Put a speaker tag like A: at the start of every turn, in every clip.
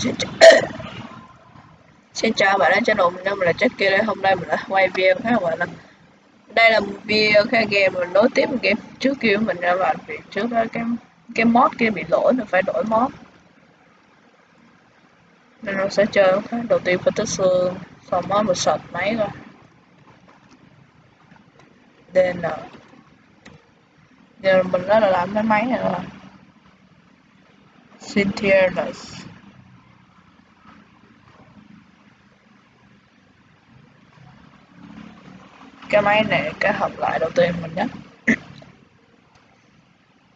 A: Xin, ch Xin chào bạn đến channel mình, mình là Jackie đây. Hôm nay mình đã quay video khác các bạn là Đây là một video khác game mình nối tiếp một game trước kia mình ra bạn vì trước đó cái cái mod kia bị lỗi mình phải đổi mod. Nên nó sẽ chơi khác. Đầu tiên phải tới xương, xong mod một sợt máy rồi, DN. Giờ mình đã là làm cái máy này rồi. Cynthia cái máy này, cái hợp lại đầu tiên mình nhé.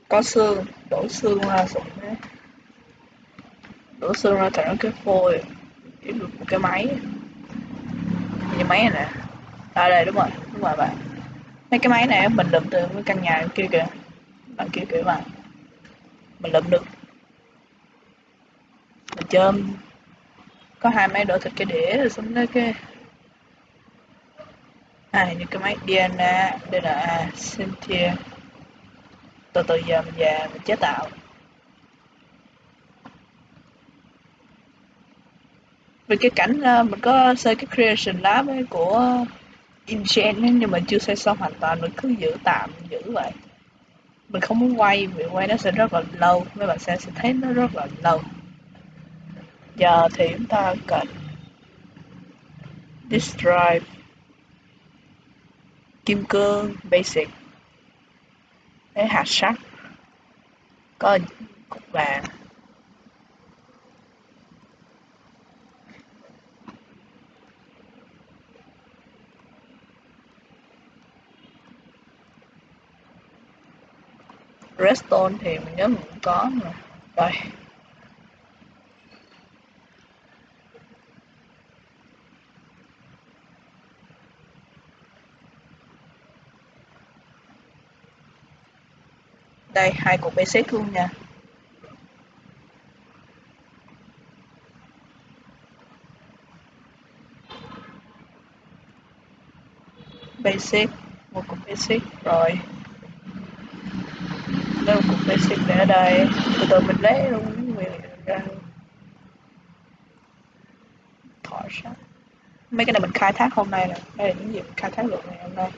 A: Có xương, đổ xương ra xong đấy đổ xương ra thành cái phôi, kiếm được một cái máy. Như máy này nè. À đây, đúng rồi đúng rồi bạn. Mấy cái máy này mình lượm từ cái căn nhà kia kìa. Bạn kia kìa bạn. Mình lượm được. Mình chôm. Có hai máy đổ thịt cái đĩa rồi xong đấy cái à những cái máy DNA DNA Cynthia. Từ từ giờ mình về mình chế tạo. Vì cái cảnh ờ, mình có xây cái creation lab ấy của InGen nhưng mà chưa xây xong hoàn toàn, mình cứ giữ tạm, giữ vậy. Mình không muốn quay, vì quay nó sẽ rất là lâu, mấy bạn sẽ sẽ thấy nó rất là lâu. Giờ thì chúng ta cần this drive kim cương, basic. Lấy hạt sắt. Có cục vàng. Redstone thì mình nhớ mình cũng có mà. Rồi. Đây, hai cục basic luôn nha. Basic một cục basic rồi. Lấy một cục basic để ở đây. Từ từ mình lấy luôn ra. Thỏi sắt. Mấy cái này mình khai thác hôm nay nè. Đây là những gì mình khai thác được ngày hôm nay.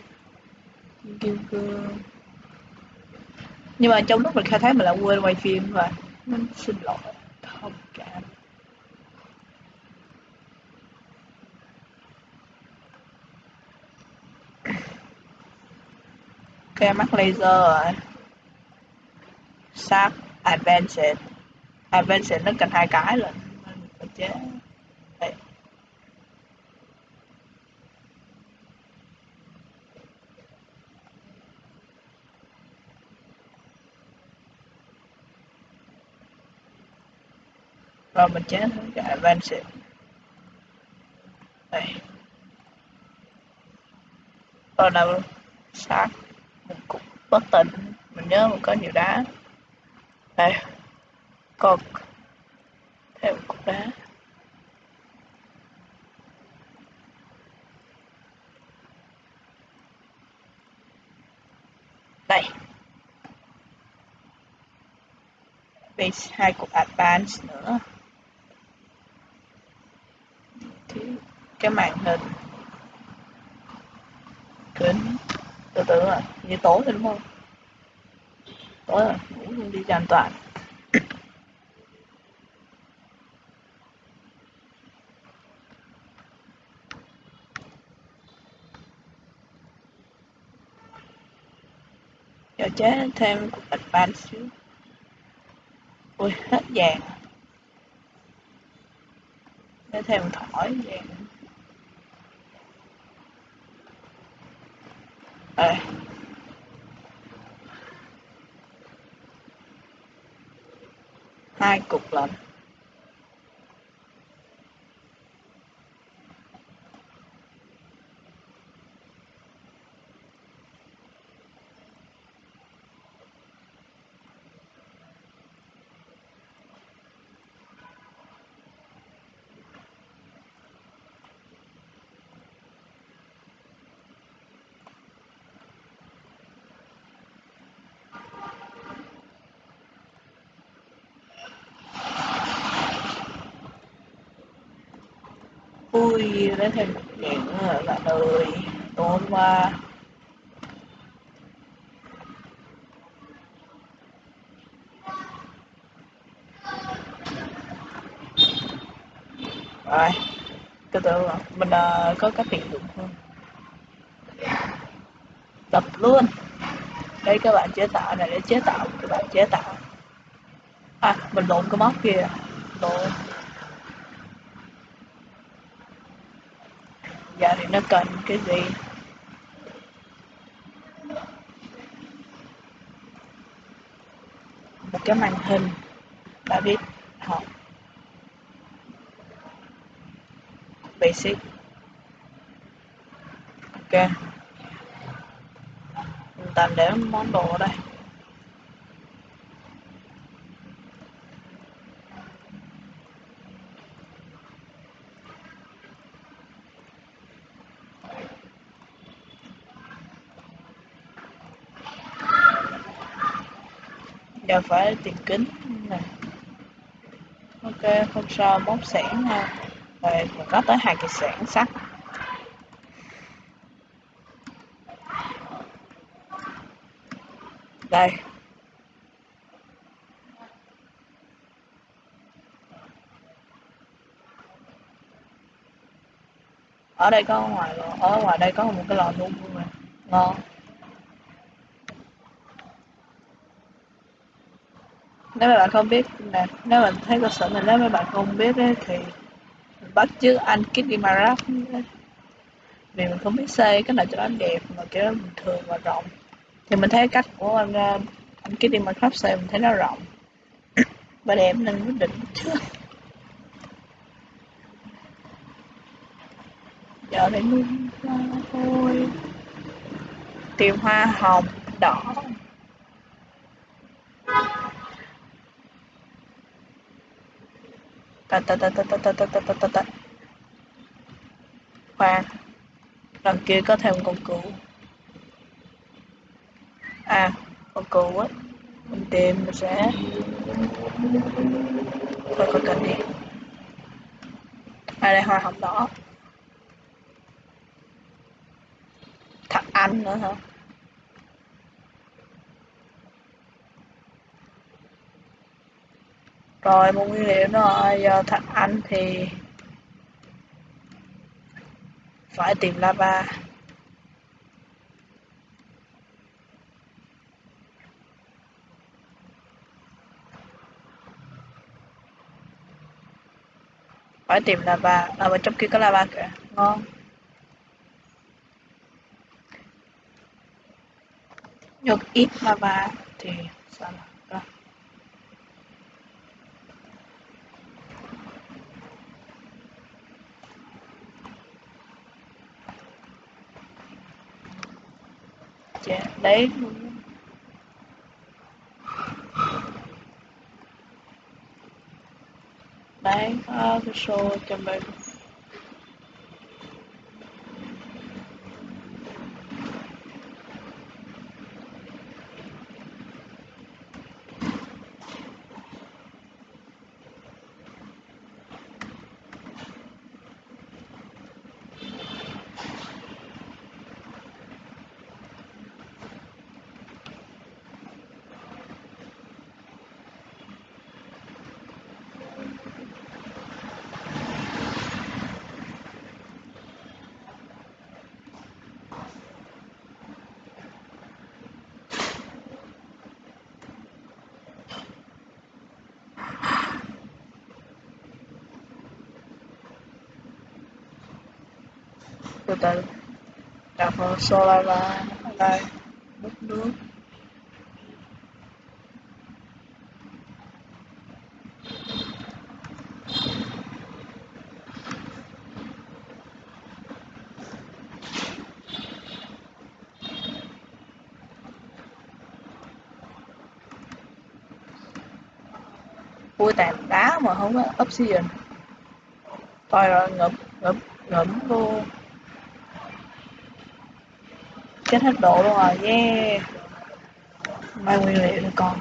A: Kim cương nhưng mà trong lúc mình khai thác mình lại quên quay phim và nên xin lỗi. Thông cảm. Ok mắt laser rồi. Sharp advanced advanced nó cần hai cái rồi. Mình phải chế đây rồi mình chế thử cái advanced đây. Rồi nào sát. Một cục bất tỉnh. Mình nhớ mình có nhiều đá. Đây. Còn thêm một cục đá. Đây. Base, hai cục advance nữa. Cái màn hình. Kính từ từ à, như tối rồi đúng không? Tối rồi ngủ luôn đi cho an toàn. Giờ chế thêm cục advance xíu. Ui hết vàng. Để thêm thỏi vàng. Ờ. hai cục lạnh. Ui lấy thêm một chuyện nữa là ơi tối qua. Rồi từ từ mình uh, có các tiện dụng không? tập luôn. Đây các bạn chế tạo này để chế tạo các bạn chế tạo. À mình lộn cái móc kia. Lộn. Giờ thì nó cần cái gì? Một cái màn hình đã biết học basic. Ok. Mình tạm để món đồ ở đây. Giờ phải tìm kính nè. Ok không sao móc sẵn ha. Rồi, mình có tới hai cái sẵn sắt. Đây. Ở đây có ngoài ở ngoài đây có một cái lò nung luôn nè. Ngon. Nếu mà bạn không biết nè nếu mà thấy cơ sở này nếu mà bạn không biết ấy, thì bắt chước anh Kitty Marap vì mình không biết xây cái nào cho nó đẹp mà kiểu bình thường và rộng. Thì mình thấy cách của anh ờ, anh Kitty Marap xây mình thấy nó rộng. Và đẹp nên quyết định trước giờ để hoa thôi. Tìm hoa hồng đỏ. Ta ta ta ta ta ta ta ta ta ta ta. Khoan. Đằng kia có thêm con cừu. À con cừu á. Mình tìm mình sẽ thôi có cần đi. À đây, hoa hồng đỏ. Thật anh nữa hả? Rồi, một nguyên liệu nữa. Rồi giờ thằng anh thì phải tìm lava. Phải tìm lava. Ở bên trong kia có lava kìa. Ngon. Được ít lava thì sao nào? Tế đấy. Đấy à, có cái show cho mình từ từ đặt vào solar và đây múc nước. Vui tàn đá mà không có obsidian thôi rồi ngụm ngụm ngụm luôn chết hết độ luôn rồi yeah. Mai nguyên liệu nữa con